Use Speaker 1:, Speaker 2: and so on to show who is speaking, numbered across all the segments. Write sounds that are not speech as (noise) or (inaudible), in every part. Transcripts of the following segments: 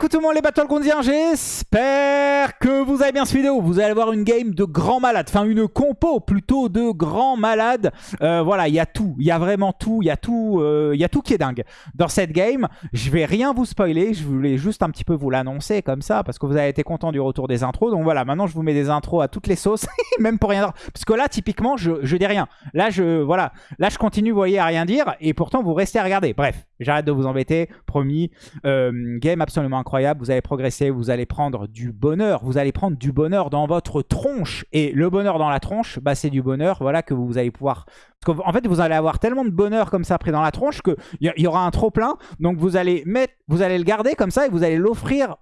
Speaker 1: écoute tout le monde les Battlegroundiens, j'espère que vous avez bien cette vidéo. Vous allez voir une game de grands malades, enfin une compo plutôt de grands malades. Euh, voilà, il y a tout, il y a vraiment tout, il y, a tout, euh, il y a tout qui est dingue dans cette game. Je vais rien vous spoiler, je voulais juste un petit peu vous l'annoncer comme ça parce que vous avez été content du retour des intros. Donc voilà, maintenant je vous mets des intros à toutes les sauces, (laughs) même pour rien. Parce que là, typiquement, je, je dis rien. Là, je, voilà, là, je continue, vous voyez, à rien dire et pourtant vous restez à regarder. Bref, j'arrête de vous embêter, promis. Euh, game absolument incroyable. Vous allez progresser, vous allez prendre du bonheur. Vous allez prendre du bonheur dans votre tronche. Et le bonheur dans la tronche, bah, c'est du bonheur voilà, que vous allez pouvoir... En fait, vous allez avoir tellement de bonheur comme ça pris dans la tronche qu'il y, y aura un trop plein. Donc vous allez, mettre, vous allez le garder comme ça et vous allez l'offrir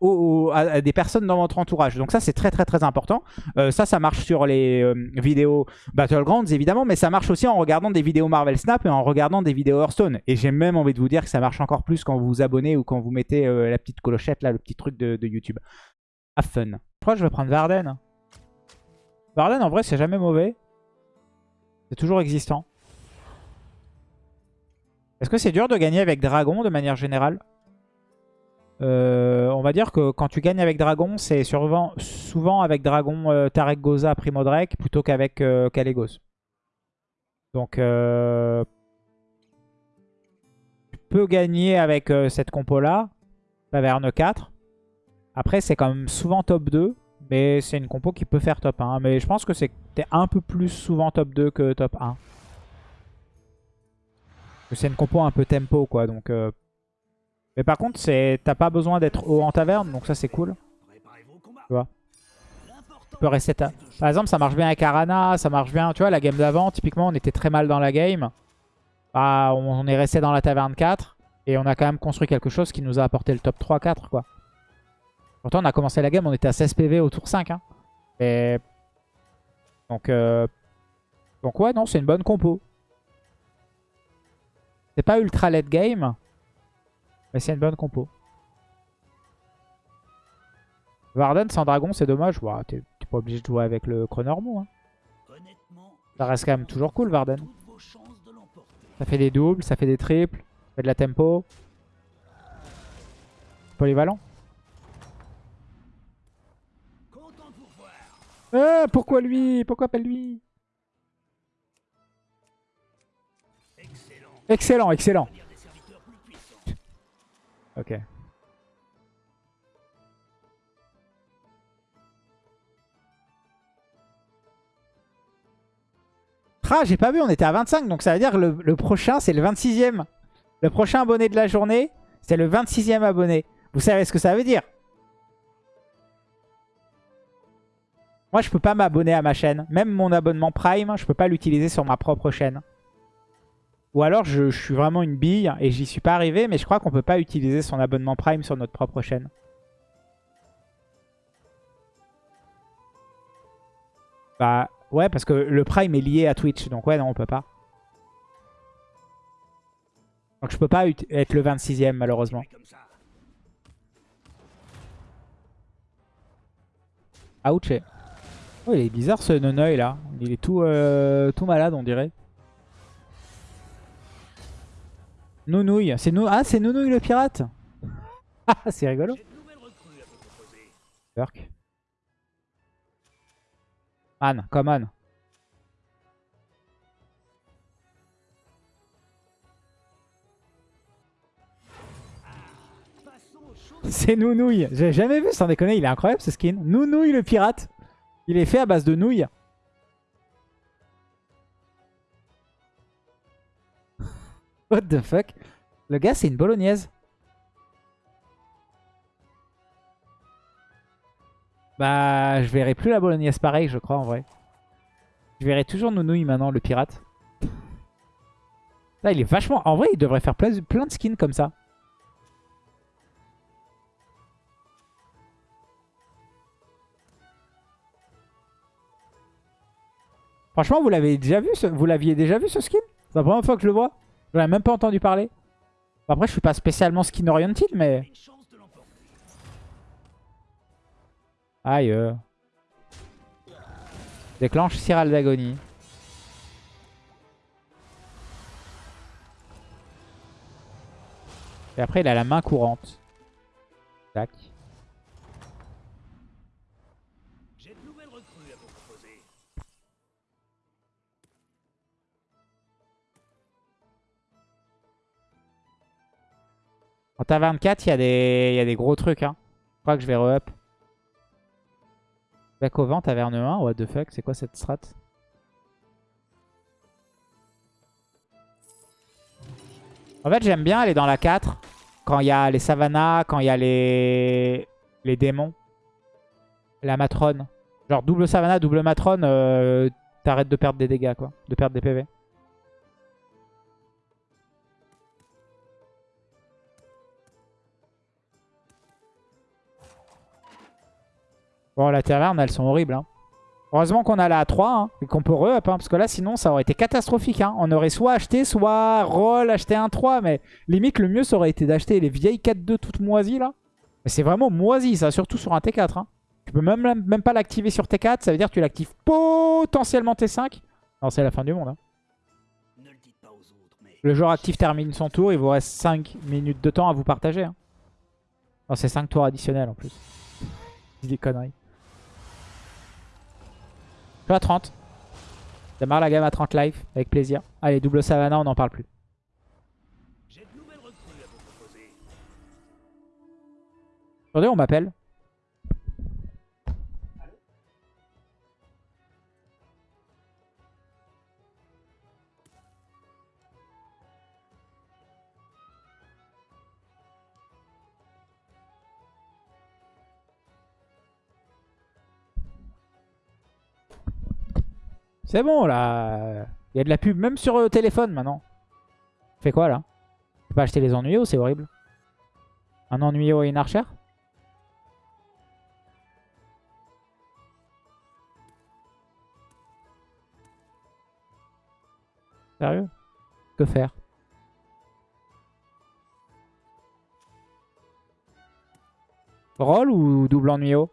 Speaker 1: à, des personnes dans votre entourage. Donc ça, c'est très très très important. Euh, ça, ça marche sur les euh, vidéos Battlegrounds évidemment, mais ça marche aussi en regardant des vidéos Marvel Snap et en regardant des vidéos Hearthstone. Et j'ai même envie de vous dire ça marche encore plus quand vous vous abonnez ou quand vous mettez euh, la petite clochette, là, le petit truc de, YouTube. Have fun. Je crois que je vais prendre Varden? Varden, en vrai, c'est jamais mauvais. C'est toujours existant. Est-ce que c'est dur de gagner avec Dragon de manière générale? Euh, On va dire que quand tu gagnes avec Dragon, c'est souvent, avec Dragon euh, Tarek Goza Primo Drake plutôt qu'avec euh, Kalégos. Donc, tu peux gagner avec cette compo-là. Taverne 4. Après, c'est quand même souvent top 2. Mais c'est une compo qui peut faire top 1. Mais je pense que c'est un peu plus souvent top 2 que top 1. C'est une compo un peu tempo, quoi. Donc, euh. Mais par contre, t'as pas besoin d'être haut en taverne. Donc ça, c'est cool. Tu vois? Par exemple, ça marche bien avec Arana. Ça marche bien... Tu vois, la game d'avant, typiquement, on était très mal dans la game. Bah, on est resté dans la taverne 4. Et on a quand même construit quelque chose qui nous a apporté le top 3-4, quoi. Pourtant, on a commencé la game, on était à 16 PV au tour 5. Hein. Et... Donc, euh... Donc ouais, non, c'est une bonne compo. C'est pas ultra late game, mais c'est une bonne compo. Varden sans dragon, c'est dommage. Ouais, T'es pas obligé de jouer avec le Chronormo. Hein. Ça reste quand même toujours cool, Varden. Ça fait des doubles, ça fait des triples, ça fait de la tempo. Polyvalent. Ah, pourquoi lui? Pourquoi pas lui? Excellent, excellent. Ok. Ah, j'ai pas vu, on était à 25, donc ça veut dire que le, prochain, c'est le 26e. Le prochain abonné de la journée, c'est le 26e abonné. Vous savez ce que ça veut dire? Moi, je peux pas m'abonner à ma chaîne. Même mon abonnement Prime, je peux pas l'utiliser sur ma propre chaîne. Ou alors, je, suis vraiment une bille et j'y suis pas arrivé. Mais je crois qu'on peut pas utiliser son abonnement Prime sur notre propre chaîne. Bah, ouais, parce que le Prime est lié à Twitch. Donc ouais, non, on peut pas. Donc je peux pas être le 26ème, malheureusement. Ouch. Oh, il est bizarre ce Nonoï là. Il est tout, euh, tout malade, on dirait. Nounouille. C'est nou ah, c'est Nounouille le pirate (laughs) Ah, c'est rigolo. Burk. Man, come on. C'est Nounouille. J'ai jamais vu, sans déconner, il est incroyable ce skin. Nounouille le pirate. Il est fait à base de nouilles. What the fuck? Le gars, c'est une bolognaise. Bah, je verrai plus la bolognaise pareil, je crois, en vrai. Je verrai toujours Nounouille maintenant, le pirate. Là, il est vachement... En vrai, il devrait faire plein de skins comme ça. Franchement, vous l'avez déjà vu Vous l'aviez déjà vu ce skin? C'est la première fois que je le vois. Je n'avais même pas entendu parler. Après, je suis pas spécialement skin oriented, mais... Aïe. Déclenche Cyral d'agonie. Et après, il a la main courante. Tac. En taverne 4, il y, y a des gros trucs. Hein. Je crois que je vais re-up. Back vent, taverne 1. What the fuck, c'est quoi cette strat? En fait, j'aime bien aller dans la 4. Quand il y a les savannas, quand il y a les... les démons. La matrone. Genre double savannah, double matrone, euh, t'arrêtes de perdre des dégâts, quoi. De perdre des PV. Bon, la taverne, elles sont horribles. Hein. Heureusement qu'on a la 3 hein, et qu'on peut re-up. Hein, parce que là, sinon, ça aurait été catastrophique. Hein. On aurait soit acheté, soit roll, acheté un 3. Mais limite, le mieux, ça aurait été d'acheter les vieilles 4-2 toutes moisies, là. Mais c'est vraiment moisi, ça. Surtout sur un T4. Hein. Tu peux même, même pas l'activer sur T4. Ça veut dire que tu l'actives potentiellement T5. Non, c'est la fin du monde.
Speaker 2: Ne le dites pas aux autres, mais
Speaker 1: Le joueur actif termine son tour. Il vous reste 5 minutes de temps à vous partager. Non, c'est 5 tours additionnels en plus. Des conneries. Je à 30. Démarre la gamme à 30 live. Avec plaisir. Allez, double Savannah, on n'en parle plus. Attendez, on m'appelle. C'est bon là. Il y a de la pub même sur euh, téléphone maintenant. Fais quoi là? Tu peux acheter les ennuyeux, c'est horrible? Un ennuyeux et une archère? Sérieux? Que faire? Roll ou double ennuyeux?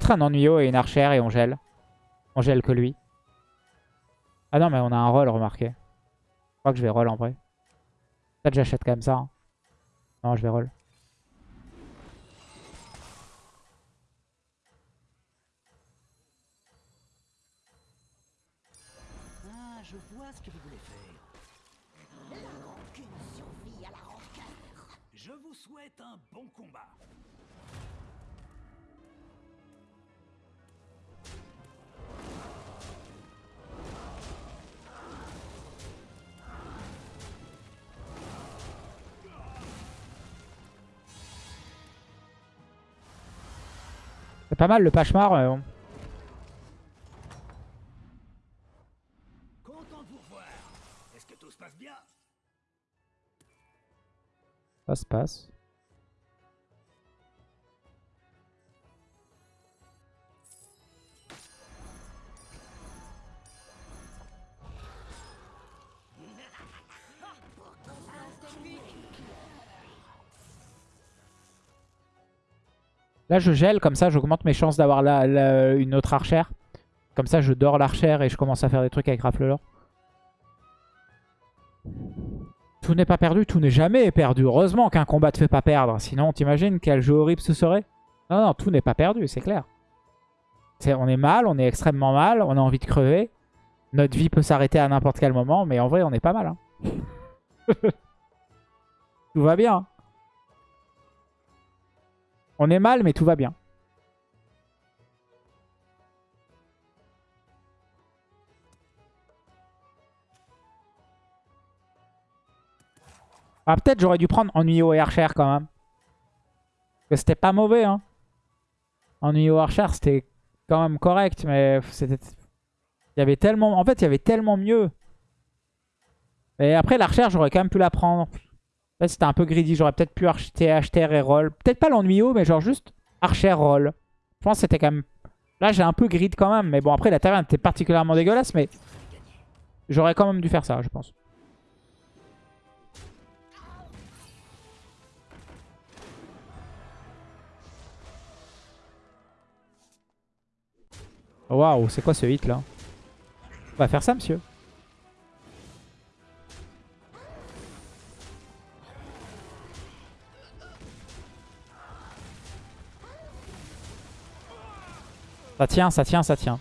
Speaker 1: Peut-être un ennuyeux et une archère et on gèle. On gèle que lui. Ah non, mais on a un roll, remarquez. Je crois que je vais roll en vrai. Peut-être j'achète quand ça. hein. Non, je vais roll. C'est pas mal le Pachemar.
Speaker 2: bien
Speaker 1: Ça se passe. Là, je gèle, comme ça, j'augmente mes chances d'avoir la- une autre archère. Comme ça, je dors l'archère et je commence à faire des trucs avec Raflelor. Tout n'est pas perdu, tout n'est jamais perdu. Heureusement qu'un combat te fait pas perdre. Sinon, t'imagines quel jeu horrible ce serait? Non, non, tout n'est pas perdu, c'est clair. On est mal, on est extrêmement mal, on a envie de crever. Notre vie peut s'arrêter à n'importe quel moment, mais en vrai, on est pas mal. hein. (laughs) tout va bien. On est mal, mais tout va bien. Ah, peut-être j'aurais dû prendre Ennuyeux et Archer quand même. Parce que c'était pas mauvais, hein. Ennuyeux et Archer, c'était quand même correct, mais c'était... Il y avait tellement... En fait, il y avait tellement mieux. Et après, l'Archer, j'aurais quand même pu la prendre. Là, c'était un peu greedy. J'aurais peut-être pu acheter Acheter et Roll. Peut-être pas l'Ennuyeux, mais genre juste Archer Roll. Je pense que c'était quand même... Là, j'ai un peu grid quand même. Mais bon, après, la taverne était particulièrement dégueulasse, mais... J'aurais quand même dû faire ça, je pense. Waouh, c'est quoi ce hit là? On va faire ça, monsieur? Ça tient, ça tient, ça tient.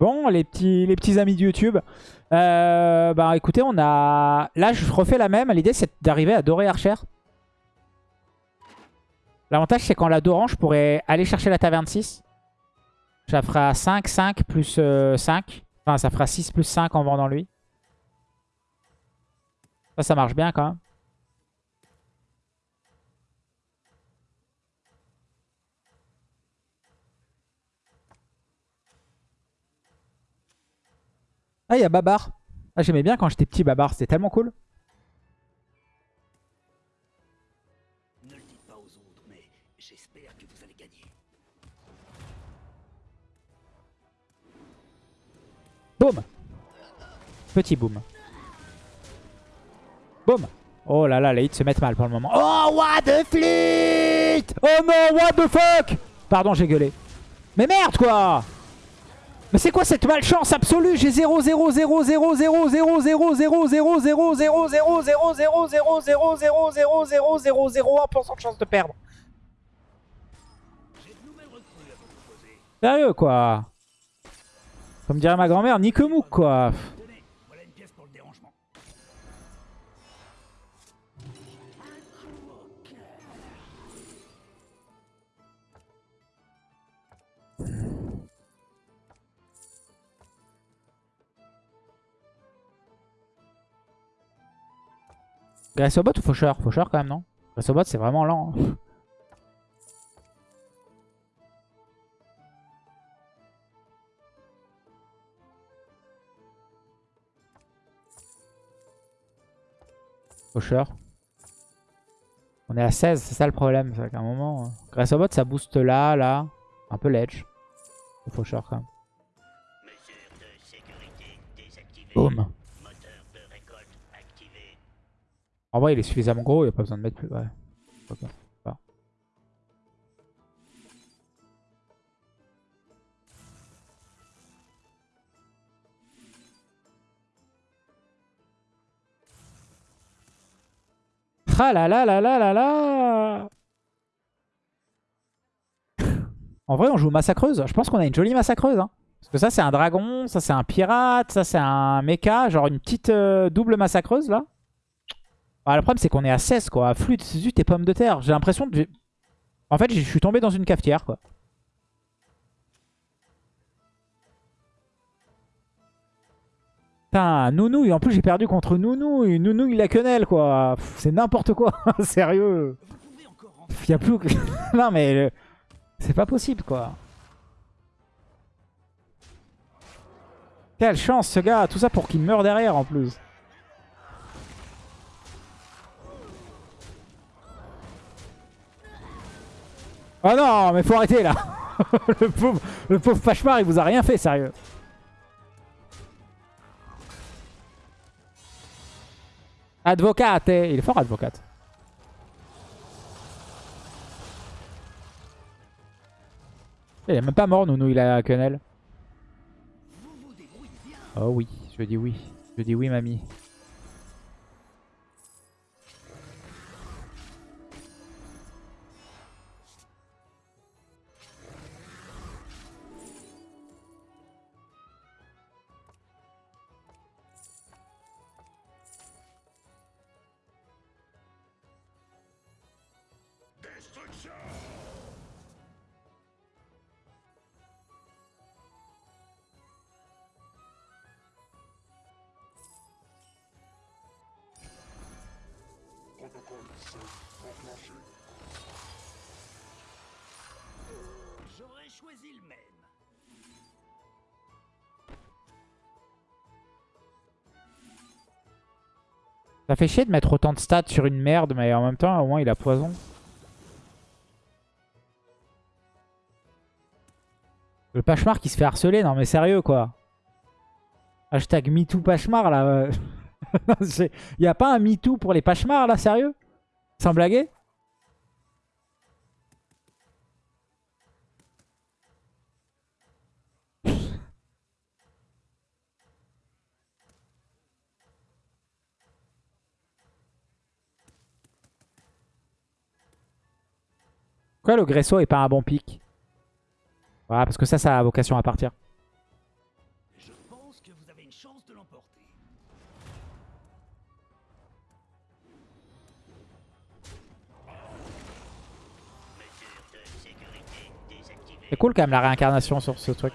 Speaker 1: Bon, les petits, amis de YouTube. Euh, bah écoutez, on a... Là, je refais la même. L'idée, c'est d'arriver à dorer Archer. L'avantage, c'est qu'en la dorant, je pourrais aller chercher la taverne 6. Ça fera 5, 5 plus euh, 5. Enfin, ça fera 6 plus 5 en vendant lui. Ça, ça marche bien quand même. Ah, il y a Babar. Ah, j'aimais bien quand j'étais petit Babar, c'était tellement cool.
Speaker 2: Ne le dites pas aux autres, mais j'espère que vous allez gagner.
Speaker 1: Boum Petit boom. Boum Oh là là, les hits se mettent mal pour le moment. Oh, what the fleet Oh non, what the fuck Pardon, j'ai gueulé. Mais merde, quoi Mais c'est quoi cette malchance absolue J'ai 0, 0, 0, 0, 0, 0, 0, 0, 0, 0, 0, 0, 0, 0, 0, 0, 0, 0, 0, 0, 0, 0, 0, 1% de chance de perdre. Sérieux, quoi Comme dirait ma grand-mère, ni que mouk, quoi. Grace au bot ou Faucheur? Faucheur quand même, non? Grace au bot, c'est vraiment lent. hein. Faucheur. On est à 16, c'est ça le problème. C'est qu'à un moment... euh, Grace au bot, ça booste là, là. Un peu ledge. Le Faucheur quand même.
Speaker 2: Mesure
Speaker 1: En vrai, il est suffisamment gros, il n'y a pas besoin de mettre plus. Ouais. Ah là là là là là là En vrai, on joue massacreuse. Je pense qu'on a une jolie massacreuse. Hein. Parce que ça, c'est un dragon, ça, c'est un pirate, ça, c'est un mecha. Genre une petite euh, double massacreuse, là. Ah, le problème, c'est qu'on est à 16, quoi. Flûte, zut et pommes de terre. J'ai l'impression de... En fait, je suis tombé dans une cafetière, quoi. Putain, Nounou, et en plus, j'ai perdu contre Nounou. Et Nounou, il a quenelle, quoi. C'est n'importe quoi. (laughs) Sérieux. Il y a plus... (laughs) non, mais... euh, C'est pas possible, quoi. Quelle chance, ce gars. Tout ça pour qu'il meure derrière, en plus. Oh non, mais faut arrêter là. (laughs) le, pauvre, le pauvre il vous a rien fait, sérieux. Advocate, eh. il est fort, advocate. Il est même pas mort, Nounou, il a quenelle. Oh oui, je dis oui. Je dis oui, mamie. Ça fait chier de mettre autant de stats sur une merde, mais en même temps, au moins, il a poison. Le Pachemar qui se fait harceler, non mais sérieux quoi. Hashtag MeToo Pachemar là. (laughs) Il y a pas un MeToo pour les Pachemars là, sérieux? Sans blaguer? Pourquoi le Gresso est pas un bon pic Voilà, parce que ça, ça a vocation à partir.
Speaker 2: Je pense que vous avez une chance de l'emporter.
Speaker 1: C'est cool quand même la réincarnation sur ce truc.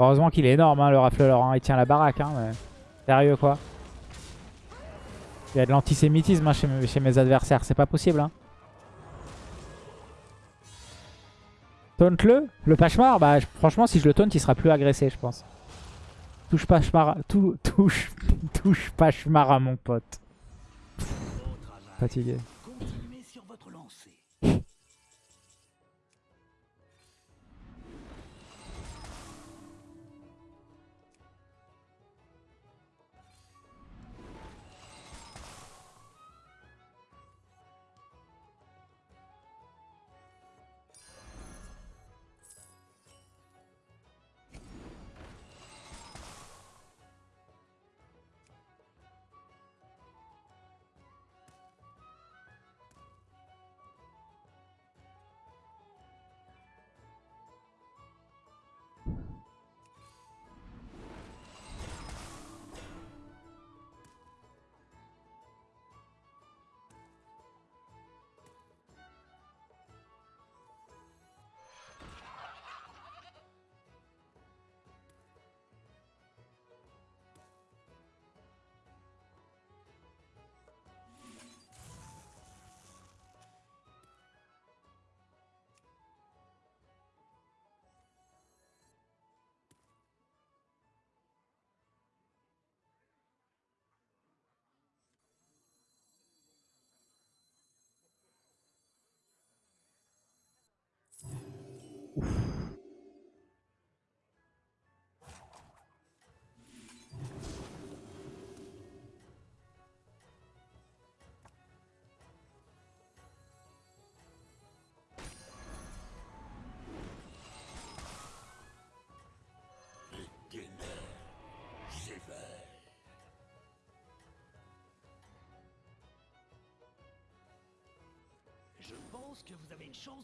Speaker 1: Heureusement qu'il est énorme, hein, le rafleur. Hein. Il tient la baraque. Hein, mais... Sérieux, quoi. Il y a de l'antisémitisme hein, chez, mes- adversaires. C'est pas possible. Hein. Taunt-le Le Pachemar Bah, franchement, si je le taunt, il sera plus agressé, je pense. Touche Pachemar, tou- (laughs) touche, touche Pachemar à mon pote. Fatigué.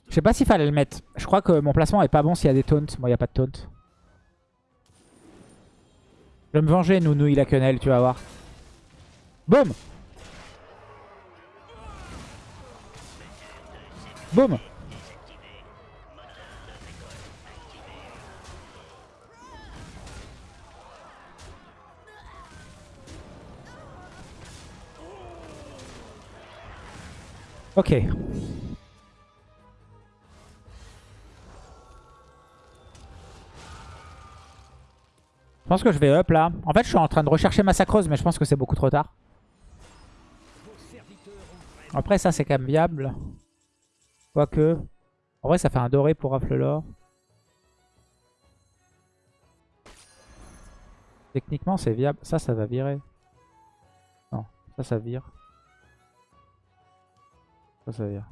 Speaker 2: Je
Speaker 1: sais pas s'il fallait le mettre. Je crois que mon placement est pas bon s'il y a des taunts. Bon, il n'y a pas de taunt. Je vais me venger, Nounou, il quenelle, tu vas voir. Boum Boum Ok. Pense que je vais up là. En fait, je suis en train de rechercher Massacreuse, mais je pense que c'est beaucoup trop tard. Après, ça, c'est quand même viable. Quoique. En vrai, ça fait un doré pour rafle l'or. Techniquement, c'est viable. Ça, ça va virer. Non, ça, ça vire. Ça, ça vire.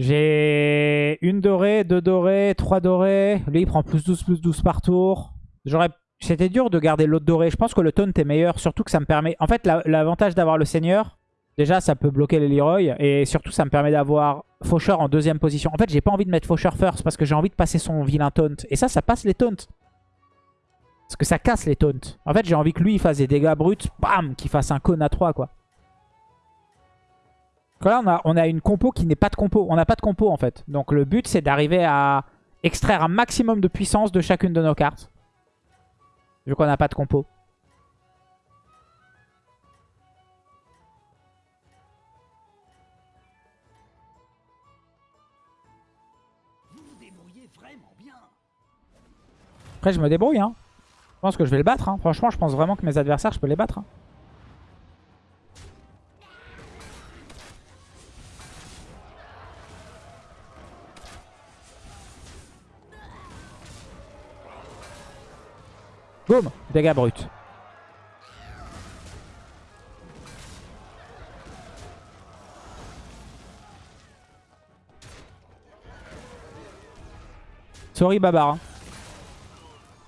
Speaker 1: J'ai une dorée, deux dorées, trois dorées. Lui, il prend plus 12, plus 12 par tour. J'aurais... C'était dur de garder l'autre dorée. Je pense que le taunt est meilleur, surtout que ça me permet... En fait, la- l'avantage d'avoir le seigneur, déjà, ça peut bloquer les Leroy. Et surtout, ça me permet d'avoir Faucheur en deuxième position. En fait, j'ai pas envie de mettre Faucheur first parce que j'ai envie de passer son vilain taunt. Et ça, ça passe les taunts. Parce que ça casse les taunts. En fait, j'ai envie que lui, il fasse des dégâts bruts. Bam Qu'il fasse un cône à 3, quoi. Là, on a, on a une compo qui n'est pas de compo. On n'a pas de compo, en fait. Donc le but, c'est d'arriver à extraire un maximum de puissance de chacune de nos cartes. Vu qu'on n'a pas de compo. Après, je me débrouille. Hein. Je pense que je vais le battre. hein. Franchement, je pense vraiment que mes adversaires, je peux les battre. hein. Boum Dégâts bruts. Sorry Babar. hein.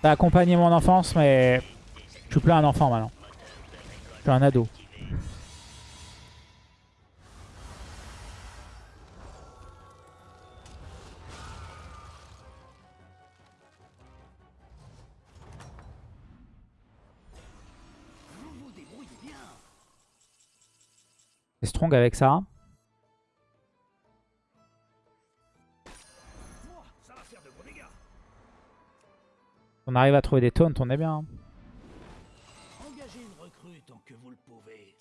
Speaker 1: T'as accompagné mon enfance, mais je suis plus un enfant maintenant. Je suis un ado. Avec ça. On arrive à trouver des taunts, on est bien. hein.
Speaker 2: Engagez une recrue tant que vous le pouvez.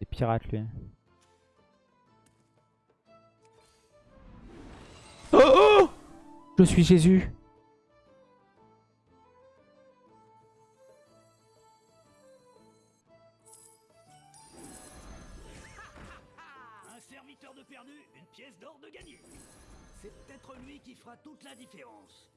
Speaker 1: Des pirates lui. Oh, oh Je suis Jésus.
Speaker 2: De perdu, une pièce d'or de gagné. C'est peut-être lui qui fera toute la différence.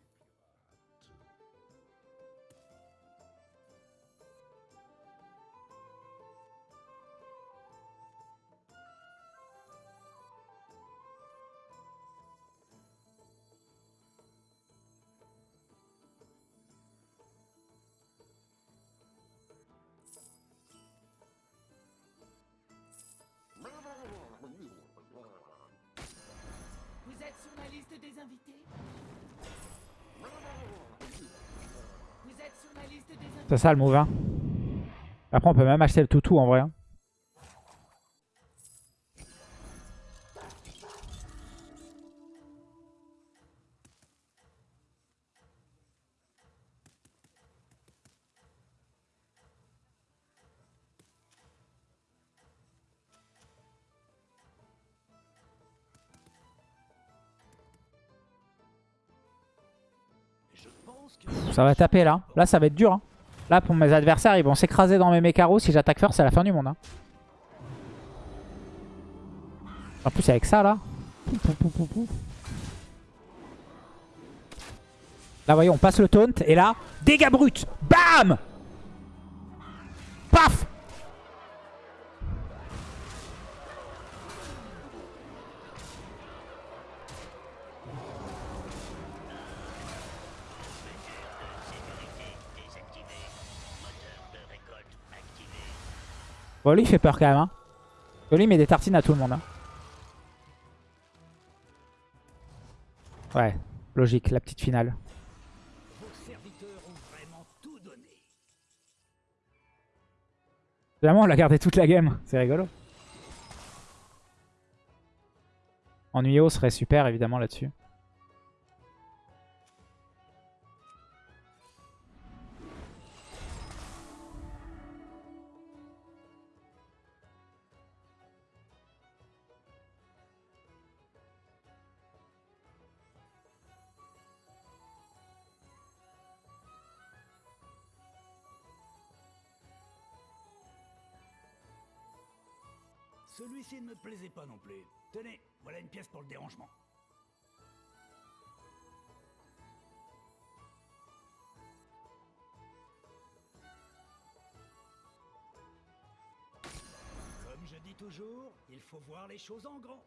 Speaker 1: C'est ça le move. hein. Après, on peut même acheter le toutou en vrai. hein. Ça va taper là. Là, ça va être dur. hein. Là, pour mes adversaires, ils vont s'écraser dans mes mécaros. Si j'attaque first, c'est la fin du monde. hein. En plus, avec ça là. Là, voyez, on passe le taunt. Et là, dégâts bruts. Bam Bon, il fait peur quand même. Hein. Met des tartines à tout le monde. hein. Ouais, logique, la petite finale.
Speaker 2: vraiment
Speaker 1: on l'a gardé toute la game. C'est rigolo. Ennuyeux serait super, évidemment, là-dessus.
Speaker 2: Plaisait pas non plus. Tenez, voilà une pièce pour le dérangement. Comme je dis toujours, il faut voir les choses en grand.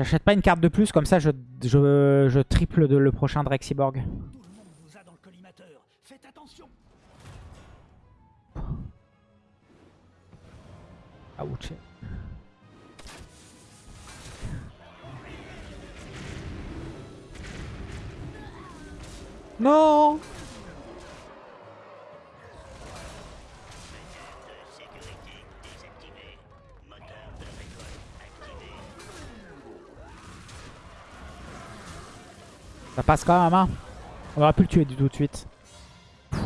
Speaker 1: J'achète pas une carte de plus, comme ça je, je, je triple de, le prochain Drexiborg.
Speaker 2: Tout le
Speaker 1: Ça passe quand même, hein On aurait pu le tuer du tout de suite. Ah,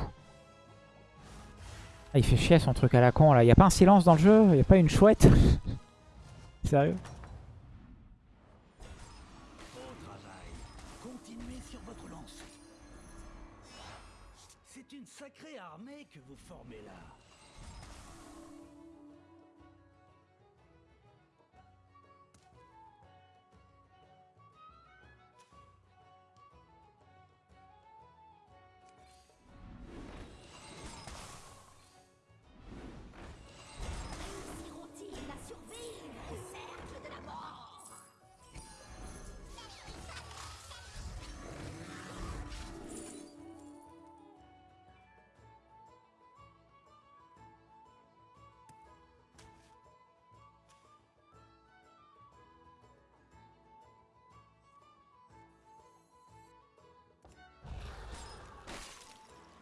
Speaker 1: il fait chier son truc à la con là. Il a pas un silence dans le jeu? Il a pas une chouette? (laughs) Sérieux?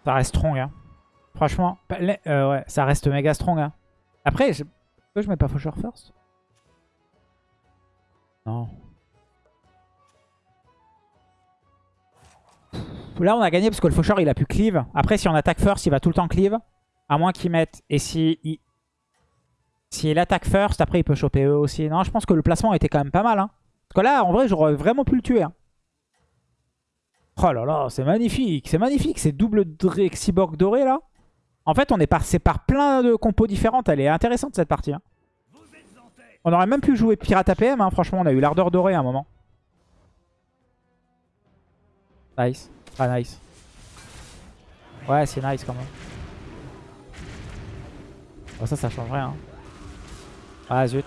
Speaker 1: Ça reste strong, hein. Franchement, euh, ouais, ça reste méga strong, hein. Après, je... pourquoi je mets pas Faucheur first? Non. Là, on a gagné parce que le Faucheur, il a pu cleave. Après, si on attaque first, il va tout le temps cleave. À moins qu'il mette... Et si il... Si il attaque first, après, il peut choper eux aussi. Non, je pense que le placement était quand même pas mal, hein. Parce que là, en vrai, j'aurais vraiment pu le tuer, hein. Oh là là, c'est magnifique, c'est magnifique, ces doubles Drexiborg dorés là. En fait, on est passé par plein de compos différentes, elle est intéressante cette partie. hein. On aurait même pu jouer Pirate APM, hein. franchement, on a eu l'ardeur dorée à un moment. Nice, ah nice. Ouais, c'est nice quand même. Bon, ça, ça change rien. Ah zut.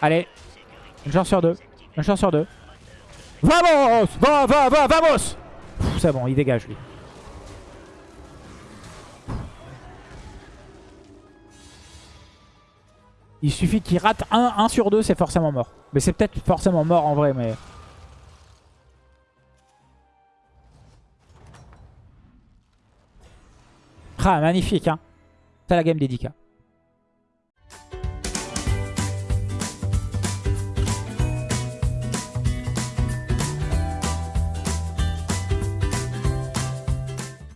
Speaker 1: Allez, une chance sur deux, une chance sur deux. Vamos Va, va, va, vamos C'est bon, il dégage lui. Il suffit qu'il rate 1, 1 sur 2, c'est forcément mort. Mais c'est peut-être forcément mort en vrai, mais... Ah, magnifique, hein. C'est la game dédicat.